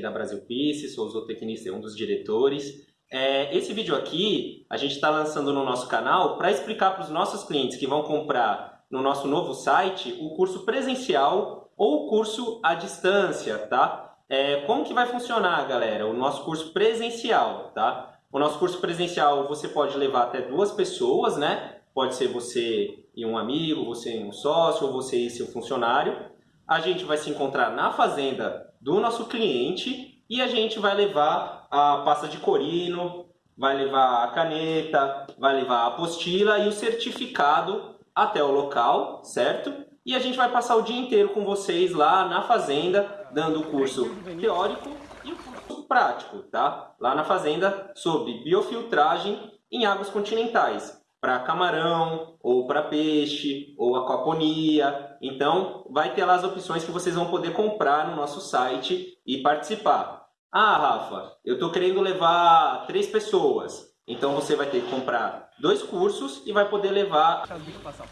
da Brasil Peace, sou zootecnista e um dos diretores. É, esse vídeo aqui a gente está lançando no nosso canal para explicar para os nossos clientes que vão comprar no nosso novo site o curso presencial ou o curso à distância, tá? É, como que vai funcionar, galera? O nosso curso presencial, tá? O nosso curso presencial você pode levar até duas pessoas, né? Pode ser você e um amigo, você e um sócio, ou você e seu funcionário. A gente vai se encontrar na fazenda do nosso cliente e a gente vai levar a pasta de corino, vai levar a caneta, vai levar a apostila e o certificado até o local, certo? E a gente vai passar o dia inteiro com vocês lá na fazenda, dando o curso teórico e o curso prático, tá? Lá na fazenda sobre biofiltragem em águas continentais para camarão, ou para peixe, ou aquaponia. Então, vai ter lá as opções que vocês vão poder comprar no nosso site e participar. Ah, Rafa, eu estou querendo levar três pessoas. Então, você vai ter que comprar dois cursos e vai poder levar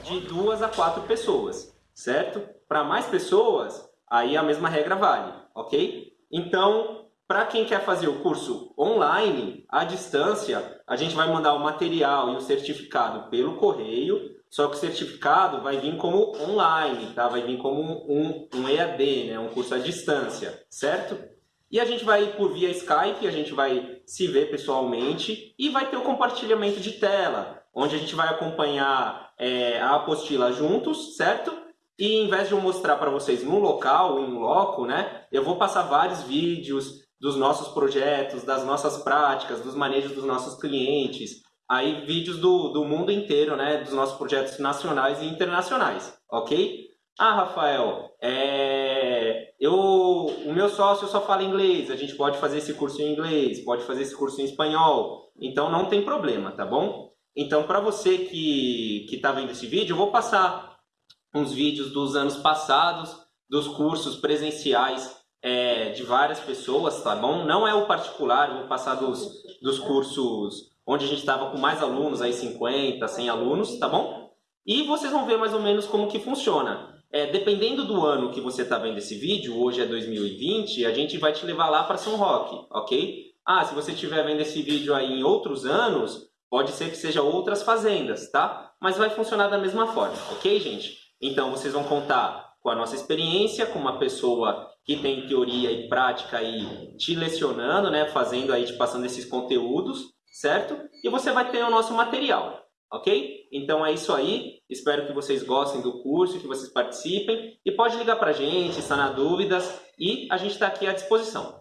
de duas a quatro pessoas, certo? Para mais pessoas, aí a mesma regra vale, ok? Então, para quem quer fazer o curso online, à distância, a gente vai mandar o material e o certificado pelo correio, só que o certificado vai vir como online, tá? vai vir como um, um EAD, né? um curso à distância, certo? E a gente vai por via Skype, a gente vai se ver pessoalmente e vai ter o compartilhamento de tela, onde a gente vai acompanhar é, a apostila juntos, certo? E em vez de eu mostrar para vocês no local, em loco, né? Eu vou passar vários vídeos, dos nossos projetos, das nossas práticas, dos manejos dos nossos clientes, aí vídeos do, do mundo inteiro, né, dos nossos projetos nacionais e internacionais, ok? Ah, Rafael, é... eu, o meu sócio só fala inglês, a gente pode fazer esse curso em inglês, pode fazer esse curso em espanhol, então não tem problema, tá bom? Então, para você que está vendo esse vídeo, eu vou passar uns vídeos dos anos passados, dos cursos presenciais é, de várias pessoas, tá bom? Não é o particular, vou passar dos, dos cursos onde a gente estava com mais alunos, aí 50, 100 alunos, tá bom? E vocês vão ver mais ou menos como que funciona. É, dependendo do ano que você está vendo esse vídeo, hoje é 2020, a gente vai te levar lá para São Roque, ok? Ah, se você estiver vendo esse vídeo aí em outros anos, pode ser que seja outras fazendas, tá? Mas vai funcionar da mesma forma, ok, gente? Então, vocês vão contar com a nossa experiência, com uma pessoa que tem teoria e prática aí te lecionando, né, fazendo aí, te passando esses conteúdos, certo? E você vai ter o nosso material, ok? Então é isso aí, espero que vocês gostem do curso, que vocês participem e pode ligar para a gente, sanar dúvidas e a gente está aqui à disposição.